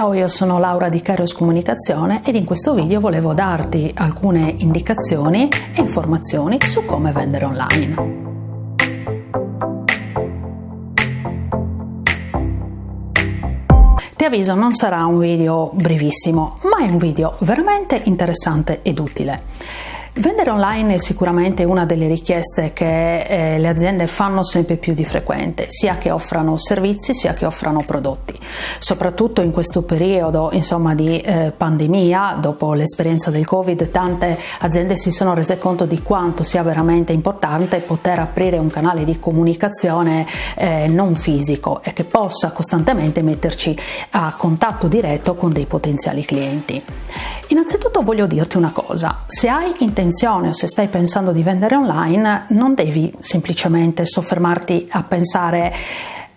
Ciao, io sono Laura di Kairos Comunicazione ed in questo video volevo darti alcune indicazioni e informazioni su come vendere online. Ti avviso, non sarà un video brevissimo, ma è un video veramente interessante ed utile. Vendere online è sicuramente una delle richieste che eh, le aziende fanno sempre più di frequente, sia che offrano servizi sia che offrano prodotti. Soprattutto in questo periodo insomma, di eh, pandemia, dopo l'esperienza del Covid, tante aziende si sono rese conto di quanto sia veramente importante poter aprire un canale di comunicazione eh, non fisico e che possa costantemente metterci a contatto diretto con dei potenziali clienti. Innanzitutto voglio dirti una cosa, se hai intenzione o se stai pensando di vendere online non devi semplicemente soffermarti a pensare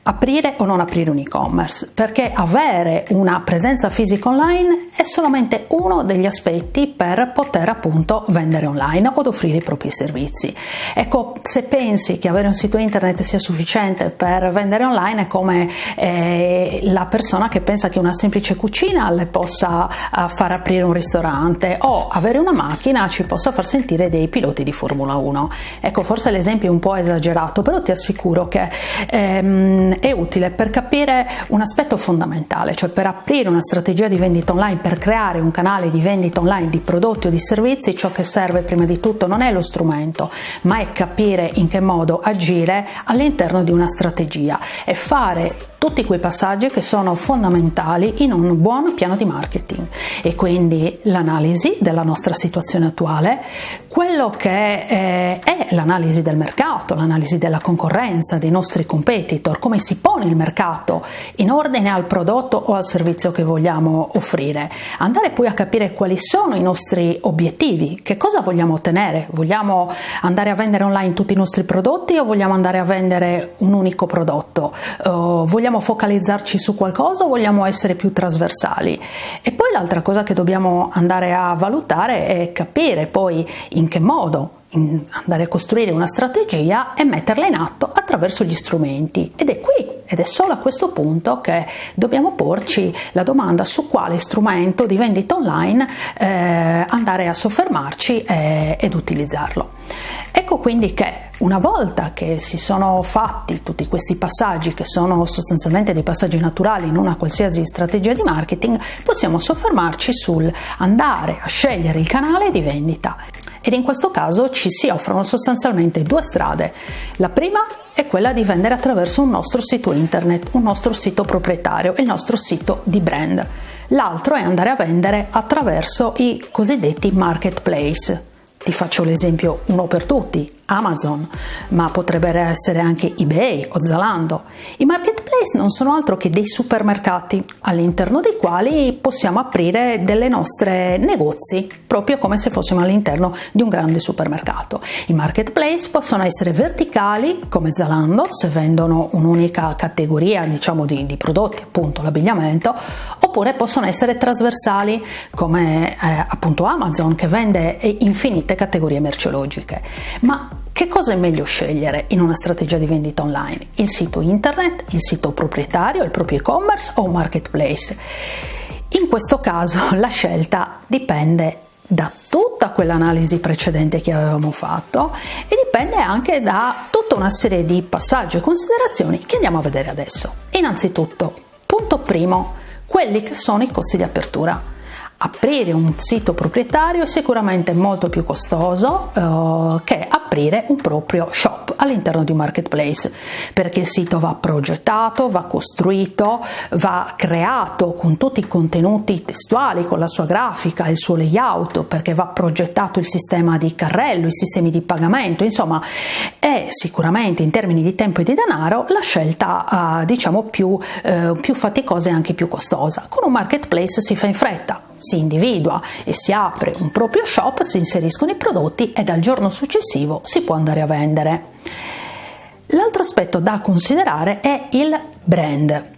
aprire o non aprire un e-commerce, perché avere una presenza fisica online è solamente uno degli aspetti per poter appunto vendere online o offrire i propri servizi. Ecco, se pensi che avere un sito internet sia sufficiente per vendere online è come eh, la persona che pensa che una semplice cucina le possa uh, far aprire un ristorante o avere una macchina ci possa far sentire dei piloti di Formula 1. Ecco, forse l'esempio è un po' esagerato, però ti assicuro che ehm, è utile per capire un aspetto fondamentale, cioè per aprire una strategia di vendita online, per creare un canale di vendita online di prodotti o di servizi, ciò che serve prima di tutto non è lo strumento, ma è capire in che modo agire all'interno di una strategia e fare tutti quei passaggi che sono fondamentali in un buon piano di marketing. E quindi l'analisi della nostra situazione attuale, quello che eh, è l'analisi del mercato, l'analisi della concorrenza, dei nostri competitor, come si pone il mercato in ordine al prodotto o al servizio che vogliamo offrire, andare poi a capire quali sono i nostri obiettivi, che cosa vogliamo ottenere, vogliamo andare a vendere online tutti i nostri prodotti o vogliamo andare a vendere un unico prodotto, uh, vogliamo vogliamo focalizzarci su qualcosa o vogliamo essere più trasversali? E poi l'altra cosa che dobbiamo andare a valutare è capire poi in che modo andare a costruire una strategia e metterla in atto attraverso gli strumenti ed è qui ed è solo a questo punto che dobbiamo porci la domanda su quale strumento di vendita online eh, andare a soffermarci eh, ed utilizzarlo. Ecco quindi che una volta che si sono fatti tutti questi passaggi, che sono sostanzialmente dei passaggi naturali in una qualsiasi strategia di marketing, possiamo soffermarci sul andare a scegliere il canale di vendita ed in questo caso ci si offrono sostanzialmente due strade. La prima è quella di vendere attraverso un nostro sito internet, un nostro sito proprietario, il nostro sito di brand. L'altro è andare a vendere attraverso i cosiddetti marketplace. Ti faccio l'esempio uno per tutti, Amazon, ma potrebbero essere anche eBay o Zalando. I marketplace non sono altro che dei supermercati all'interno dei quali possiamo aprire delle nostre negozi, proprio come se fossimo all'interno di un grande supermercato. I marketplace possono essere verticali come Zalando, se vendono un'unica categoria diciamo di, di prodotti, appunto l'abbigliamento, oppure possono essere trasversali come eh, appunto Amazon che vende infinite categorie merceologiche. Ma che cosa è meglio scegliere in una strategia di vendita online? Il sito internet, il sito proprietario, il proprio e-commerce o un marketplace? In questo caso la scelta dipende da tutta quell'analisi precedente che avevamo fatto e dipende anche da tutta una serie di passaggi e considerazioni che andiamo a vedere adesso. Innanzitutto, punto primo, quelli che sono i costi di apertura aprire un sito proprietario è sicuramente molto più costoso eh, che aprire un proprio shop all'interno di un marketplace perché il sito va progettato, va costruito, va creato con tutti i contenuti testuali, con la sua grafica, il suo layout, perché va progettato il sistema di carrello, i sistemi di pagamento, insomma è sicuramente in termini di tempo e di denaro la scelta eh, diciamo più, eh, più faticosa e anche più costosa. Con un marketplace si fa in fretta, si individua e si apre un proprio shop, si inseriscono i prodotti e dal giorno successivo si può andare a vendere. L'altro aspetto da considerare è il brand.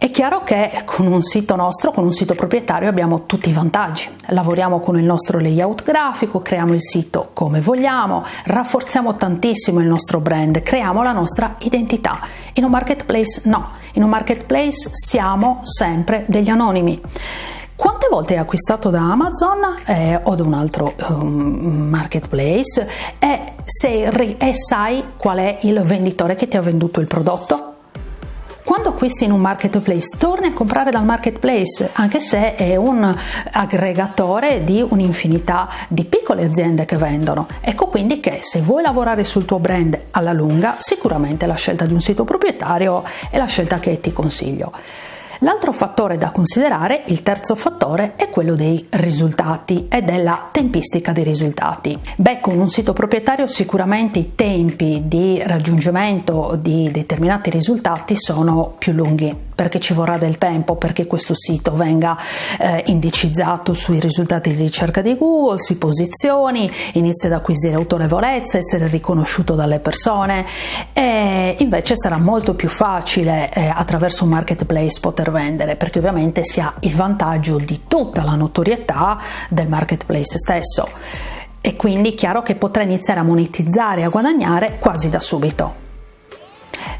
È chiaro che con un sito nostro, con un sito proprietario abbiamo tutti i vantaggi. Lavoriamo con il nostro layout grafico, creiamo il sito come vogliamo, rafforziamo tantissimo il nostro brand, creiamo la nostra identità. In un marketplace no, in un marketplace siamo sempre degli anonimi. Quante volte hai acquistato da Amazon eh, o da un altro um, marketplace e, sei, e sai qual è il venditore che ti ha venduto il prodotto? Quando acquisti in un marketplace, torni a comprare dal marketplace, anche se è un aggregatore di un'infinità di piccole aziende che vendono. Ecco quindi che se vuoi lavorare sul tuo brand alla lunga, sicuramente la scelta di un sito proprietario è la scelta che ti consiglio. L'altro fattore da considerare, il terzo fattore, è quello dei risultati e della tempistica dei risultati. Beh, con un sito proprietario sicuramente i tempi di raggiungimento di determinati risultati sono più lunghi perché ci vorrà del tempo perché questo sito venga eh, indicizzato sui risultati di ricerca di Google, si posizioni, inizi ad acquisire autorevolezza, essere riconosciuto dalle persone e invece sarà molto più facile eh, attraverso un marketplace poter vendere perché ovviamente si ha il vantaggio di tutta la notorietà del marketplace stesso e quindi è chiaro che potrà iniziare a monetizzare e a guadagnare quasi da subito.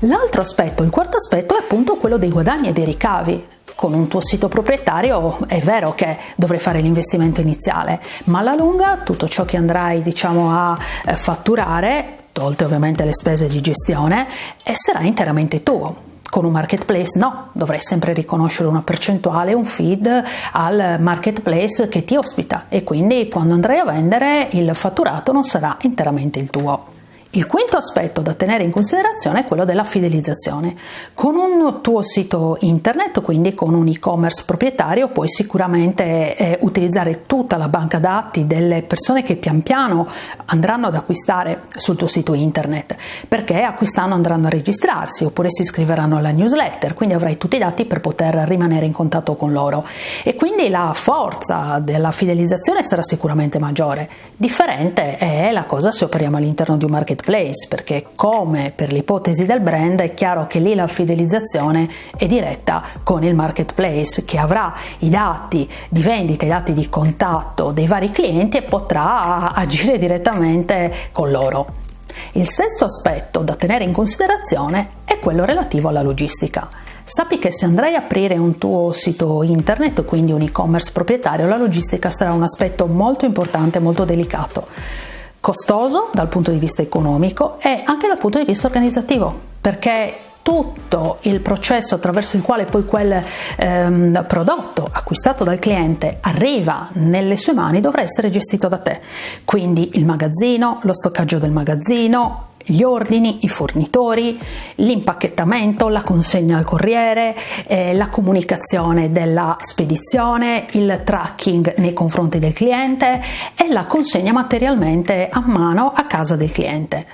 L'altro aspetto, il quarto aspetto è appunto quello dei guadagni e dei ricavi. Con un tuo sito proprietario è vero che dovrai fare l'investimento iniziale, ma alla lunga tutto ciò che andrai diciamo, a eh, fatturare, tolte ovviamente le spese di gestione, sarà interamente tuo. Con un marketplace no, dovrai sempre riconoscere una percentuale, un feed al marketplace che ti ospita e quindi quando andrai a vendere il fatturato non sarà interamente il tuo. Il quinto aspetto da tenere in considerazione è quello della fidelizzazione. Con un tuo sito internet, quindi con un e-commerce proprietario, puoi sicuramente eh, utilizzare tutta la banca dati delle persone che pian piano andranno ad acquistare sul tuo sito internet, perché acquistando andranno a registrarsi oppure si iscriveranno alla newsletter, quindi avrai tutti i dati per poter rimanere in contatto con loro e quindi la forza della fidelizzazione sarà sicuramente maggiore. Differente è la cosa se operiamo all'interno di un market marketplace perché come per l'ipotesi del brand è chiaro che lì la fidelizzazione è diretta con il marketplace che avrà i dati di vendita, i dati di contatto dei vari clienti e potrà agire direttamente con loro. Il sesto aspetto da tenere in considerazione è quello relativo alla logistica. Sappi che se andrai a aprire un tuo sito internet, quindi un e-commerce proprietario, la logistica sarà un aspetto molto importante, molto delicato costoso dal punto di vista economico e anche dal punto di vista organizzativo, perché tutto il processo attraverso il quale poi quel ehm, prodotto acquistato dal cliente arriva nelle sue mani dovrà essere gestito da te. Quindi il magazzino, lo stoccaggio del magazzino, gli ordini, i fornitori, l'impacchettamento, la consegna al corriere, eh, la comunicazione della spedizione, il tracking nei confronti del cliente e la consegna materialmente a mano a casa del cliente.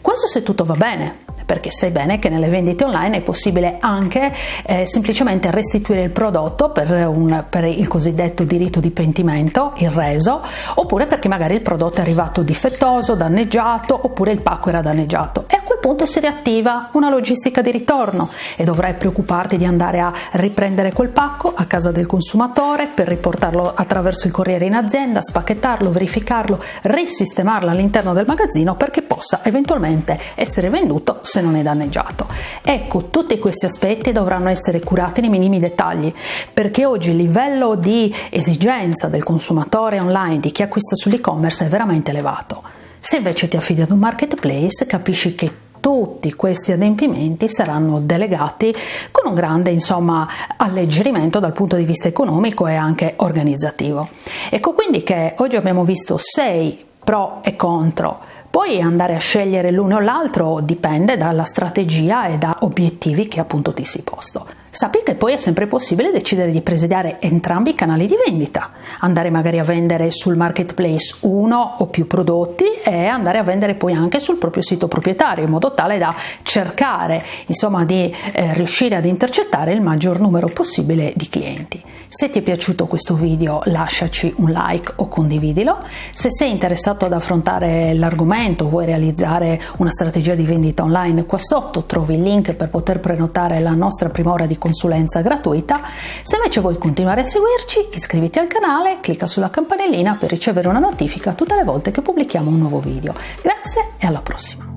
Questo se tutto va bene, perché sai bene che nelle vendite online è possibile anche eh, semplicemente restituire il prodotto per, un, per, il cosiddetto diritto di pentimento, il reso, oppure perché magari il prodotto è arrivato difettoso, danneggiato, oppure il pacco era danneggiato. E punto si riattiva una logistica di ritorno e dovrai preoccuparti di andare a riprendere quel pacco a casa del consumatore per riportarlo attraverso il corriere in azienda, spacchettarlo, verificarlo, risistemarlo all'interno del magazzino perché possa eventualmente essere venduto se non è danneggiato. Ecco, tutti questi aspetti dovranno essere curati nei minimi dettagli, perché oggi il livello di esigenza del consumatore online, di chi acquista sull'e-commerce, è veramente elevato. Se invece ti affidi ad un marketplace, capisci che tutti questi adempimenti saranno delegati con un grande insomma, alleggerimento dal punto di vista economico e anche organizzativo. Ecco quindi che oggi abbiamo visto sei pro e contro poi andare a scegliere l'uno o l'altro dipende dalla strategia e da obiettivi che appunto ti sei posto. Sappi che poi è sempre possibile decidere di presidiare entrambi i canali di vendita, andare magari a vendere sul marketplace uno o più prodotti e andare a vendere poi anche sul proprio sito proprietario in modo tale da cercare insomma di eh, riuscire ad intercettare il maggior numero possibile di clienti. Se ti è piaciuto questo video lasciaci un like o condividilo, se sei interessato ad affrontare l'argomento, vuoi realizzare una strategia di vendita online qua sotto trovi il link per poter prenotare la nostra prima ora di consulenza gratuita. Se invece vuoi continuare a seguirci, iscriviti al canale, clicca sulla campanellina per ricevere una notifica tutte le volte che pubblichiamo un nuovo video. Grazie e alla prossima!